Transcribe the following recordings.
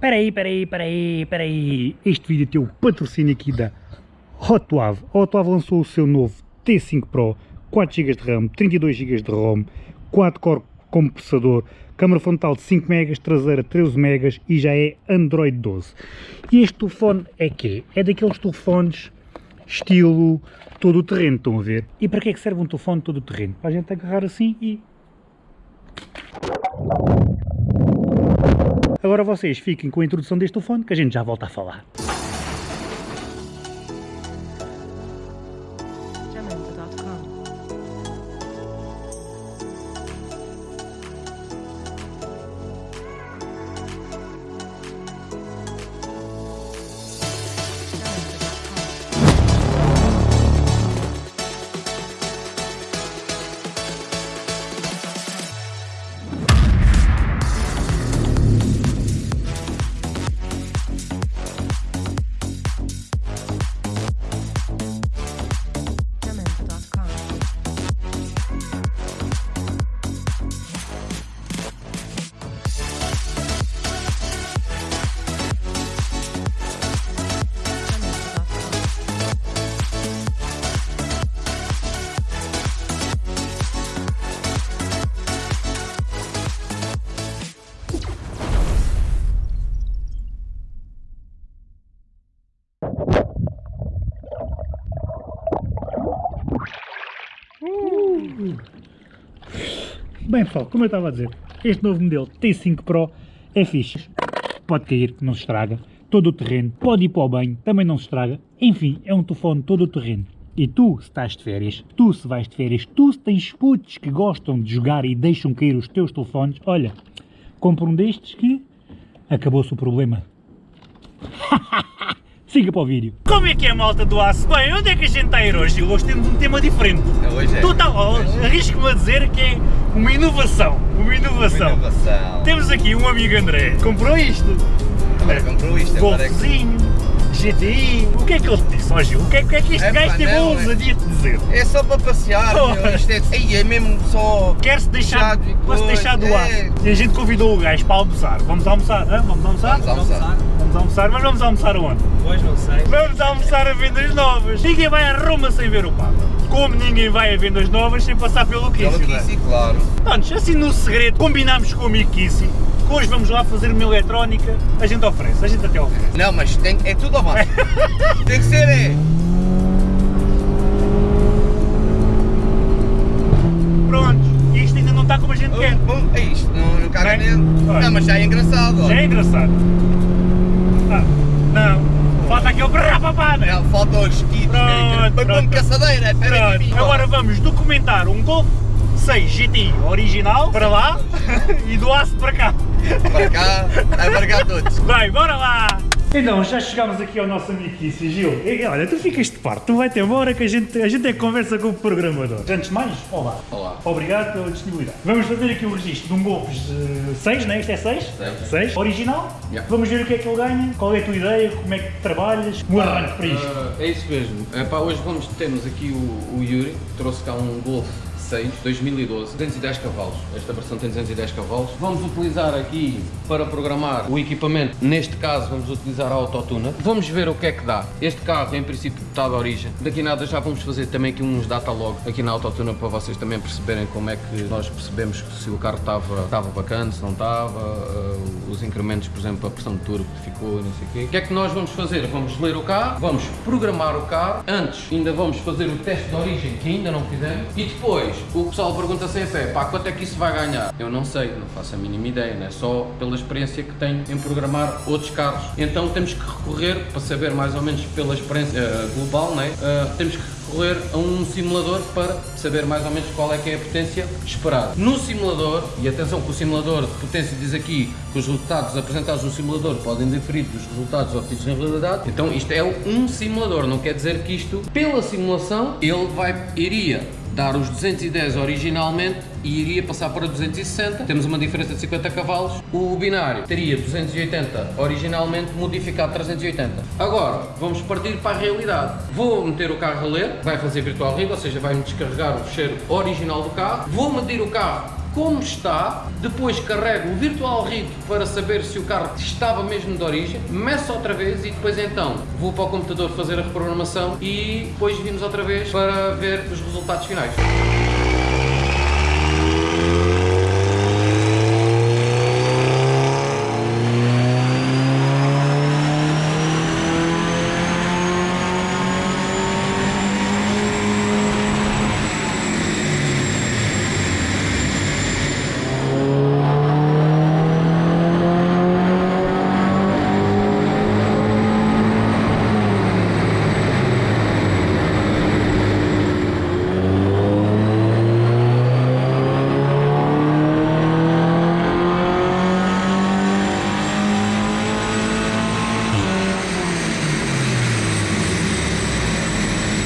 Peraí, peraí, peraí, peraí. Este vídeo tem o patrocínio aqui da Hotwave. A Hotwave lançou o seu novo T5 Pro, 4 GB de RAM, 32 GB de ROM, 4 core como processador, câmara frontal de 5 MB, traseira 13 MB e já é Android 12. E este telefone é quê? É daqueles telefones estilo todo o terreno, estão a ver? E para que é que serve um telefone todo o terreno? Para a gente agarrar assim e... Agora vocês fiquem com a introdução deste telefone que a gente já volta a falar. Bem pessoal, como eu estava a dizer, este novo modelo T5 Pro é fixe. Pode cair, não se estraga. Todo o terreno, pode ir para o banho, também não se estraga. Enfim, é um telefone todo o terreno. E tu, se estás de férias, tu se vais de férias, tu se tens putos que gostam de jogar e deixam cair os teus telefones, olha, compra um destes que acabou-se o problema. Siga para o vídeo. Como é que é a malta do aço? Bem, onde é que a gente está a ir hoje? Hoje temos um tema diferente. Hoje é. Tu tá, oh, Arrisco-me a dizer que é uma inovação. Uma inovação. Inovação. Temos aqui um amigo André. Comprou isto. Agora comprou isto, é. Golfzinho, GTI. O que é que ele te disse, ó Gil? O que é, o que, é que este Epá, gajo teve a não, é- ousadia de dizer? É só para passear, Oh. meu. Isto é, Ei, é mesmo só... Quer-se deixar, e coisa, deixar do é. aço. E a gente convidou o gajo para almoçar. Vamos almoçar? hã? Vamos almoçar? Vamos almoçar. Vamos almoçar, mas vamos almoçar aonde? Pois não sei. Vamos almoçar a vendas novas. Ninguém vai a Roma sem ver o Papa. Como ninguém vai a vendas novas sem passar pelo Pelo Kissi, não é? Kissi, claro. Pronto, assim no segredo, combinámos com o amigo Kissi, que hoje vamos lá fazer uma eletrónica, a gente oferece, a gente até oferece. Não, mas tem, é tudo ao máximo. tem que ser, é. Pronto, isto ainda não está como a gente quer. Bom, é isto, não, não caga olha. Não, mas já é engraçado. Já é engraçado. Ah, não, falta aquele brapapá, né? Não, faltam os kits, Pronto, pronto. como caçadeira, espera aí. Pronto, agora vamos documentar um Golf 6 GTI original para lá e do aço para cá. Para cá, é para cá todos. Vai, bora lá! Então, já chegámos aqui ao nosso amigo Kissi, Gil. E, olha, tu ficas de parte, tu vai-te embora que a gente, a gente é que conversa com o programador. Antes de mais, olá. Olá. Obrigado pela disponibilidade. Vamos fazer aqui o registro de um Golf 6, né? Isto é 6? Seis. 6. Original. Yeah. Vamos ver o que é que ele ganha, qual é a tua ideia, como é que trabalhas, um arranque para isto. Ah, é isso mesmo. Epá, hoje vamos, temos aqui o, o Yuri, trouxe cá um Golf 6 2012, 210 cavalos. Esta versão tem 210 cavalos. Vamos utilizar aqui para programar o equipamento. Neste caso, vamos utilizar a Autotuna. Vamos ver o que é que dá. Este carro, em princípio, está de origem. Daqui nada já vamos fazer também aqui uns datalog aqui na Autotuna para vocês também perceberem como é que nós percebemos se o carro estava, estava bacana, se não estava, ah, os incrementos, por exemplo, a pressão de turbo que ficou, não sei o quê. O que é que nós vamos fazer? Vamos ler o carro, vamos programar o carro. Antes, ainda vamos fazer o teste de origem, que ainda não fizemos. E depois, o pessoal pergunta sempre, é, pá, quanto é que isso vai ganhar? Eu não sei, não faço a mínima ideia, né? Só pela experiência que tenho em programar outros carros. Então temos que recorrer, para saber mais ou menos pela experiência eh, global, né? Eh, temos que recorrer a um simulador para saber mais ou menos qual é que é a potência esperada. No simulador, e atenção que o simulador de potência diz aqui que os resultados apresentados no simulador podem diferir dos resultados obtidos na realidade, então isto é um simulador, não quer dizer que isto, pela simulação, ele vai, iria dar os 210 originalmente e iria passar para 260. Temos uma diferença de 50 cavalos. O binário teria 280 originalmente, modificado 380. Agora, vamos partir para a realidade. Vou meter o carro a ler, vai fazer virtual read, ou seja, vai-me descarregar o fecheiro original do carro. Vou medir o carro como está, depois carrego o virtual rig para saber se o carro estava mesmo de origem, meço outra vez e depois então vou para o computador fazer a reprogramação e depois vimos outra vez para ver os resultados finais.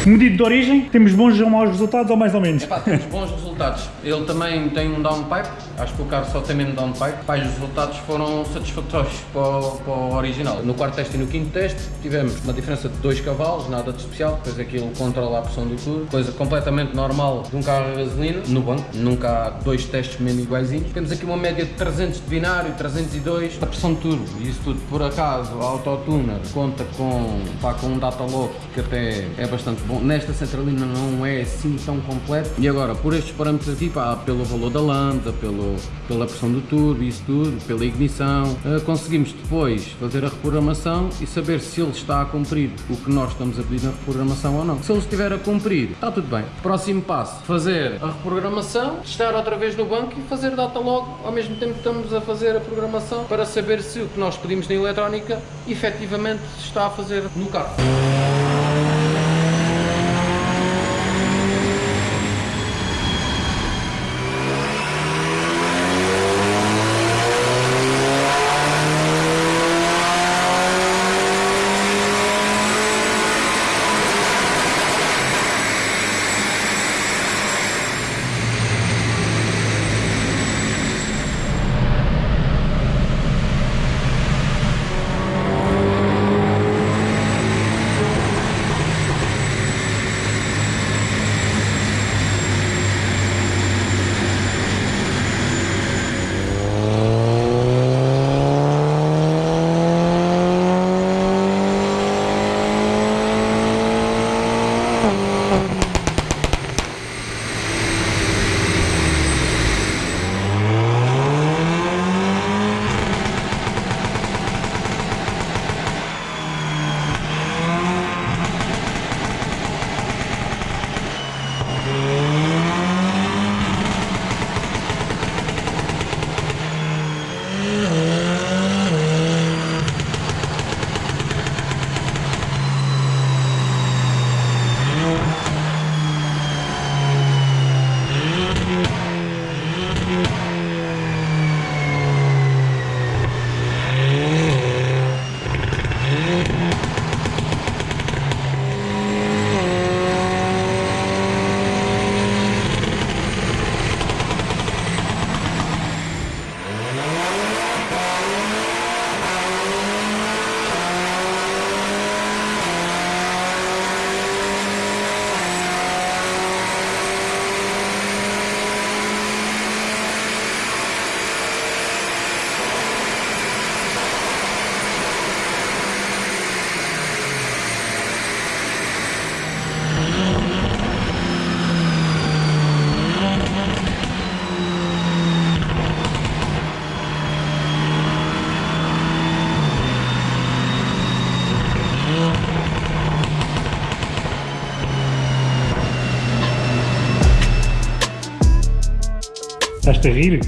Medido de origem, temos bons ou maus resultados ou mais ou menos? Epá, temos bons resultados. Ele também tem um downpipe, acho que o carro só tem mesmo downpipe. E os resultados foram satisfatórios para o, para o original. No quarto teste e no quinto teste tivemos uma diferença de 2 cavalos, nada de especial, depois aquilo controla a pressão do turbo, coisa completamente normal de um carro a gasolina, no banco, nunca há dois testes mesmo iguaizinhos. Temos aqui uma média de 300 de binário, 302 a pressão de turbo, isso tudo por acaso, a Autotuner conta com, pá, com um data log que até é bastante bom. Nesta centralina não é assim tão completo. E agora, por estes parâmetros aqui, pá, pelo valor da lambda, pelo, pela pressão do turbo, isso tudo, pela ignição, eh, conseguimos depois fazer a reprogramação e saber se ele está a cumprir o que nós estamos a pedir na reprogramação ou não. Se ele estiver a cumprir, está tudo bem. Próximo passo, fazer a reprogramação, estar outra vez no banco e fazer data log ao mesmo tempo que estamos a fazer a programação para saber se o que nós pedimos na eletrónica efetivamente está a fazer no carro. Estás-te a rir?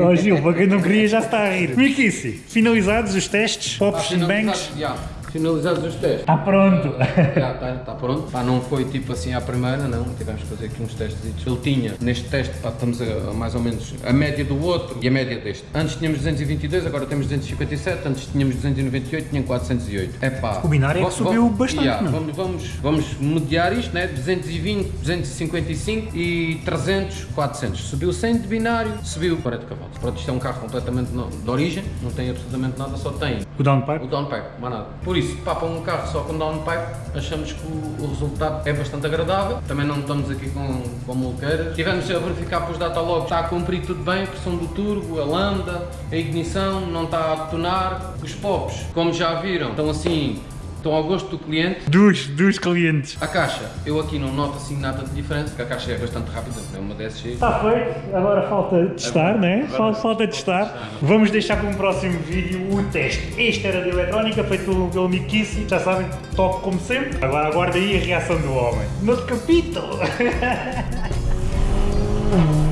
Ó Gil, para quem não queria já está a rir. Miquice, finalizados os testes, pops and bangs, Já, finalizados os testes. está pronto. Já está, está pronto. Pá, não foi tipo assim à primeira, não. Tivemos que fazer aqui uns testes. Ele tinha, neste teste, pá, estamos a, a mais ou menos a média do outro e a média deste. Antes tínhamos 222, agora temos 257. Antes tínhamos 298, tinha 408. É pá. O binário é que subiu bastante, yeah, não? vamos, vamos, vamos mediar isto, né? 220, 255 e 300, 400. Subiu 100 de binário, subiu 40 cavalos. Pronto, isto é um carro completamente no- de origem, não tem absolutamente nada, só tem O downpipe? o downpipe, mais nada. Por isso, papam um carro só com downpipe, achamos que o, o resultado é bastante agradável. Também não estamos aqui com, com mulqueiras. Tivemos a verificar para os datalogs, está a cumprir tudo bem, a pressão do turbo, a lambda, a ignição, não está a detonar. Os pops, como já viram, estão assim estão ao gosto do cliente. Dos, dos clientes. A caixa, eu aqui não noto assim nada de diferente, porque a caixa é bastante rápida, é uma DSG. Está feito, agora falta testar, né? Falta, falta testar. Vamos deixar para um próximo vídeo o teste. Este era de eletrónica, feito pelo, Kissy, já sabem, top como sempre. Agora aguarda aí a reação do homem. No capítulo!